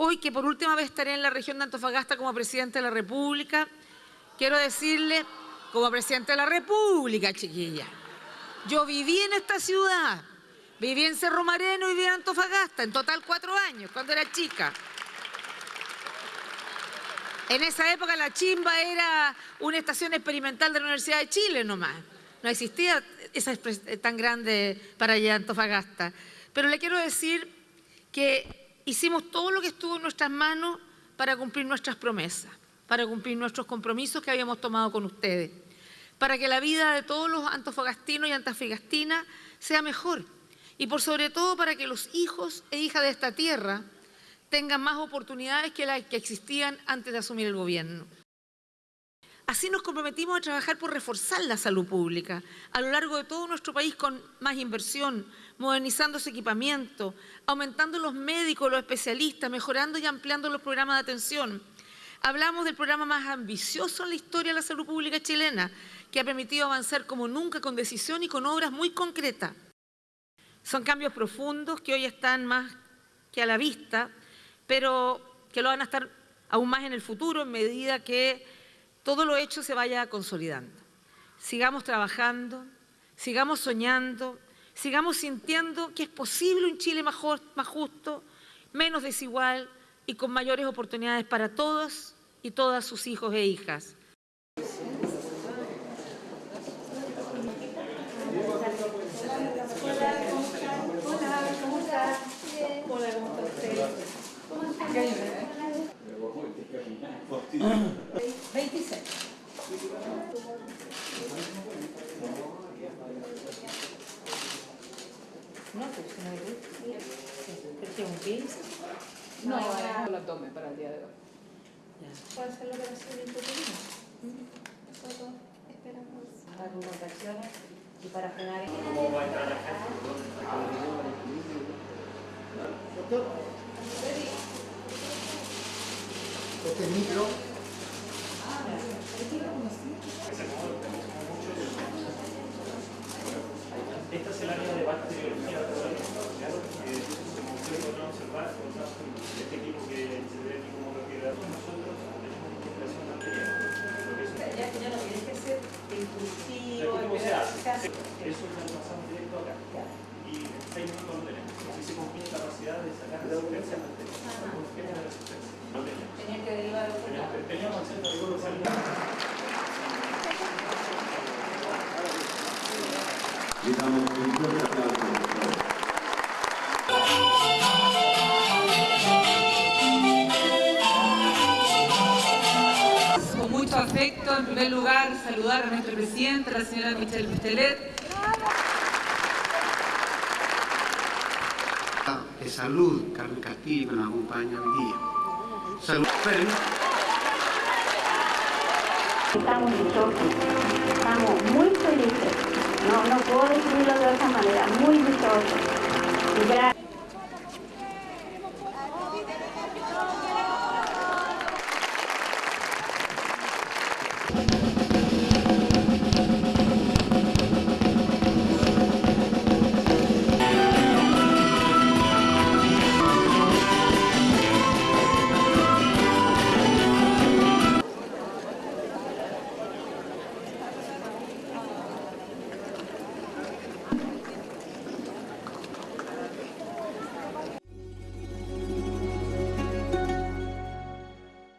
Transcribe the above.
Hoy que por última vez estaré en la región de Antofagasta como Presidente de la República, quiero decirle, como Presidente de la República, chiquilla, yo viví en esta ciudad, viví en Cerro Moreno y viví en Antofagasta, en total cuatro años, cuando era chica. En esa época la Chimba era una estación experimental de la Universidad de Chile nomás. No existía esa tan grande para allá Antofagasta. Pero le quiero decir que hicimos todo lo que estuvo en nuestras manos para cumplir nuestras promesas, para cumplir nuestros compromisos que habíamos tomado con ustedes, para que la vida de todos los antofagastinos y antofagastinas sea mejor y por sobre todo para que los hijos e hijas de esta tierra tengan más oportunidades que las que existían antes de asumir el gobierno. Así nos comprometimos a trabajar por reforzar la salud pública a lo largo de todo nuestro país con más inversión, modernizando su equipamiento, aumentando los médicos, los especialistas, mejorando y ampliando los programas de atención. Hablamos del programa más ambicioso en la historia de la salud pública chilena, que ha permitido avanzar como nunca con decisión y con obras muy concretas. Son cambios profundos que hoy están más que a la vista, pero que lo van a estar aún más en el futuro en medida que todo lo hecho se vaya consolidando. Sigamos trabajando, sigamos soñando, sigamos sintiendo que es posible un Chile mejor, más justo, menos desigual y con mayores oportunidades para todos y todas sus hijos e hijas. No, pues no hay ¿Qué un 15? No, no, el abdomen para el día de hoy. ¿Puede ser la operación intuitiva? Solo esperamos. Para con contracciones y para frenar. ¿Cómo va a entrar la gente? Doctor. Este micro. Esta es el área de bacteriología que como ustedes podrán observar, este equipo que se ve aquí como refrigerador, nosotros tenemos investigación material. Ya, ya no tienes que ser impulsivo. ¿Cómo se hace? Eso lo pasamos directo acá. Y en seis minutos lo tenemos. Así se la capacidad de sacar resistencia a bacterias. resistencia. No teníamos. Tenías que derivar a otro. Teníamos el centro de rigor de salida. Le damos un fuerte aplauso. Con mucho afecto, en primer lugar, saludar a nuestro presidente, la señora Michelle Pistelet. De salud, Carmen Castillo, que nos acompaña hoy día. Salud. Estamos dichosos, estamos muy felices. No, no puedo decirlo de otra manera, muy gracias.